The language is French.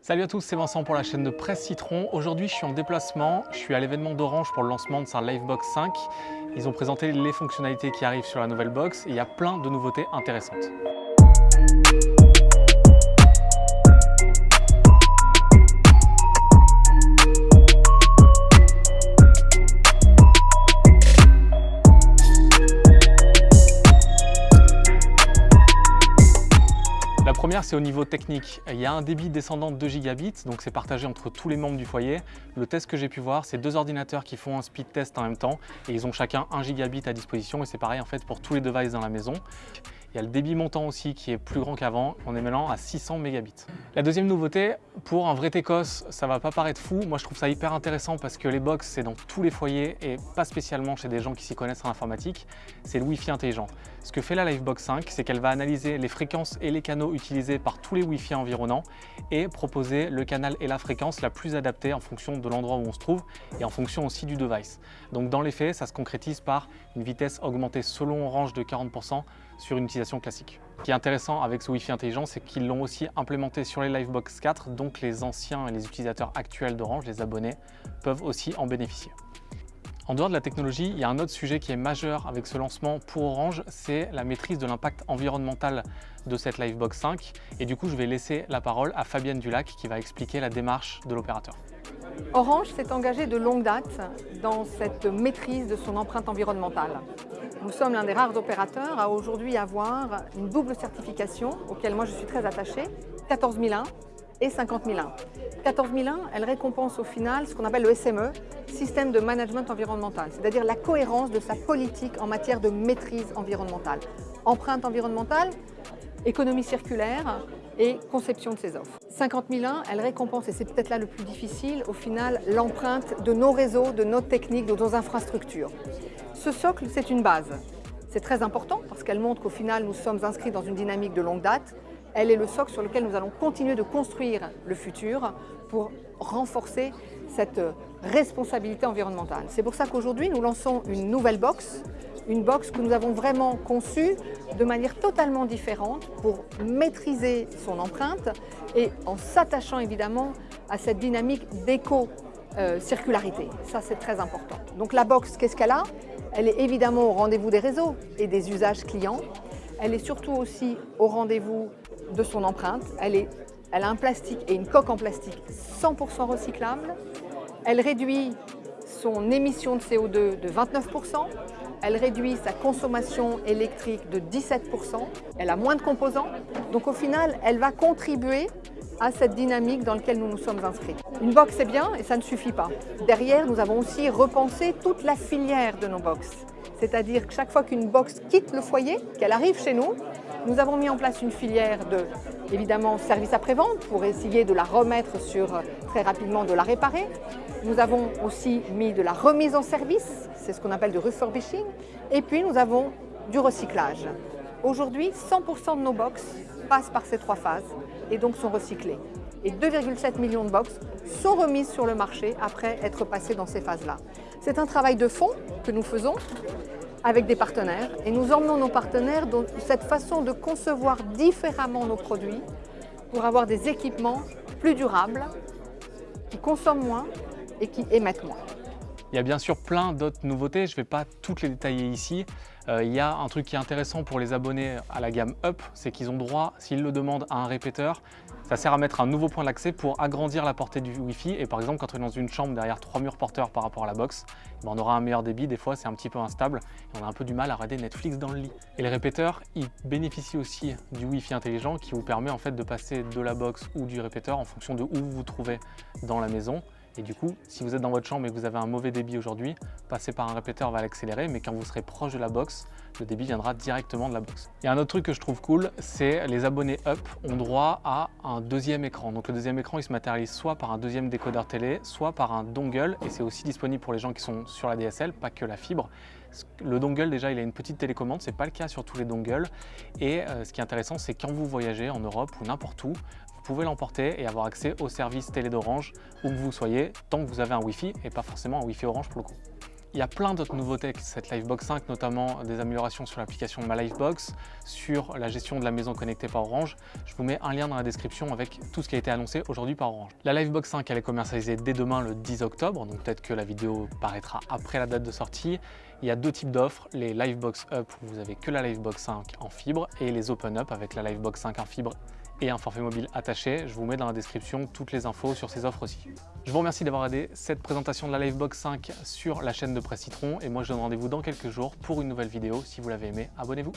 Salut à tous, c'est Vincent pour la chaîne de Presse Citron. Aujourd'hui, je suis en déplacement. Je suis à l'événement d'Orange pour le lancement de sa Livebox 5. Ils ont présenté les fonctionnalités qui arrivent sur la nouvelle box et il y a plein de nouveautés intéressantes. Première, c'est au niveau technique. Il y a un débit descendant de 2 gigabits, donc c'est partagé entre tous les membres du foyer. Le test que j'ai pu voir, c'est deux ordinateurs qui font un speed test en même temps et ils ont chacun 1 gigabit à disposition et c'est pareil en fait pour tous les devices dans la maison. Il y a le débit montant aussi qui est plus grand qu'avant, on est maintenant à 600 mégabits. La deuxième nouveauté, pour un vrai Técos, ça va pas paraître fou, moi je trouve ça hyper intéressant parce que les box c'est dans tous les foyers et pas spécialement chez des gens qui s'y connaissent en informatique, c'est le Wi-Fi intelligent. Ce que fait la Livebox 5, c'est qu'elle va analyser les fréquences et les canaux utilisés par tous les Wi-Fi environnants et proposer le canal et la fréquence la plus adaptée en fonction de l'endroit où on se trouve et en fonction aussi du device. Donc dans les faits, ça se concrétise par une vitesse augmentée selon Orange de 40% sur une utilisation classique. Ce qui est intéressant avec ce Wi-Fi intelligent, c'est qu'ils l'ont aussi implémenté sur les Livebox 4, donc les anciens et les utilisateurs actuels d'Orange, les abonnés, peuvent aussi en bénéficier. En dehors de la technologie, il y a un autre sujet qui est majeur avec ce lancement pour Orange, c'est la maîtrise de l'impact environnemental de cette Livebox 5. Et du coup, je vais laisser la parole à Fabienne Dulac qui va expliquer la démarche de l'opérateur. Orange s'est engagé de longue date dans cette maîtrise de son empreinte environnementale. Nous sommes l'un des rares opérateurs à aujourd'hui avoir une double certification auquel moi je suis très attachée, 14001 et 50001. 14001, elle récompense au final ce qu'on appelle le SME, Système de Management Environnemental, c'est-à-dire la cohérence de sa politique en matière de maîtrise environnementale. Empreinte environnementale, économie circulaire et conception de ses offres. 50001, elle récompense, et c'est peut-être là le plus difficile, au final, l'empreinte de nos réseaux, de nos techniques, de nos infrastructures. Ce socle, c'est une base. C'est très important parce qu'elle montre qu'au final, nous sommes inscrits dans une dynamique de longue date. Elle est le socle sur lequel nous allons continuer de construire le futur pour renforcer cette responsabilité environnementale. C'est pour ça qu'aujourd'hui, nous lançons une nouvelle box, une box que nous avons vraiment conçue de manière totalement différente pour maîtriser son empreinte et en s'attachant évidemment à cette dynamique d'éco-circularité. Ça, c'est très important. Donc la box, qu'est-ce qu'elle a? Elle est évidemment au rendez-vous des réseaux et des usages clients. Elle est surtout aussi au rendez-vous de son empreinte. Elle, a un plastique et une coque en plastique 100% recyclable. Elle réduit son émission de CO2 de 29%. Elle réduit sa consommation électrique de 17%. Elle a moins de composants. Donc au final, elle va contribuer à cette dynamique dans laquelle nous nous sommes inscrits. Une box, c'est bien et ça ne suffit pas. Derrière, nous avons aussi repensé toute la filière de nos box. C'est-à-dire que chaque fois qu'une box quitte le foyer, qu'elle arrive chez nous, nous avons mis en place une filière de, évidemment, service après-vente pour essayer de la remettre sur, très rapidement, de la réparer. Nous avons aussi mis de la remise en service, c'est ce qu'on appelle du refurbishing. Et puis, nous avons du recyclage. Aujourd'hui, 100% de nos box passent par ces trois phases et donc sont recyclées. Et 2,7 millions de box sont remises sur le marché après être passées dans ces phases-là. C'est un travail de fond que nous faisons avec des partenaires et nous emmenons nos partenaires dans cette façon de concevoir différemment nos produits pour avoir des équipements plus durables, qui consomment moins et qui émettent moins. Il y a bien sûr plein d'autres nouveautés, je ne vais pas toutes les détailler ici. Euh, il y a un truc qui est intéressant pour les abonnés à la gamme Up, c'est qu'ils ont droit, s'ils le demandent, à un répéteur. Ça sert à mettre un nouveau point d'accès pour agrandir la portée du Wi-Fi. Et par exemple, quand on est dans une chambre derrière trois murs porteurs par rapport à la box, ben, on aura un meilleur débit. Des fois, c'est un petit peu instable et on a un peu du mal à regarder Netflix dans le lit. Et le répéteur, il bénéficie aussi du Wi-Fi intelligent qui vous permet en fait de passer de la box ou du répéteur en fonction de où vous vous trouvez dans la maison. Et du coup, si vous êtes dans votre chambre et que vous avez un mauvais débit aujourd'hui, passer par un répéteur va l'accélérer, mais quand vous serez proche de la box, le débit viendra directement de la box. Il y a un autre truc que je trouve cool, c'est les abonnés Up ont droit à un deuxième écran. Donc le deuxième écran, il se matérialise soit par un deuxième décodeur télé, soit par un dongle, et c'est aussi disponible pour les gens qui sont sur la DSL, pas que la fibre. Le dongle, déjà, il a une petite télécommande, c'est pas le cas sur tous les dongles. Et euh, ce qui est intéressant, c'est quand vous voyagez en Europe ou n'importe où, pouvez l'emporter et avoir accès au service télé d'Orange où que vous soyez, tant que vous avez un Wi-Fi et pas forcément un Wi-Fi Orange pour le coup. Il y a plein d'autres nouveautés avec cette Livebox 5, notamment des améliorations sur l'application Ma Livebox, sur la gestion de la maison connectée par Orange. Je vous mets un lien dans la description avec tout ce qui a été annoncé aujourd'hui par Orange. La Livebox 5, elle est commercialisée dès demain le 10 octobre, donc peut-être que la vidéo paraîtra après la date de sortie. Il y a deux types d'offres, les Livebox Up où vous avez que la Livebox 5 en fibre et les Open Up avec la Livebox 5 en fibre et un forfait mobile attaché. Je vous mets dans la description toutes les infos sur ces offres aussi. Je vous remercie d'avoir aidé cette présentation de la Livebox 5 sur la chaîne de Presse Citron et moi je donne rendez-vous dans quelques jours pour une nouvelle vidéo. Si vous l'avez aimé, abonnez-vous.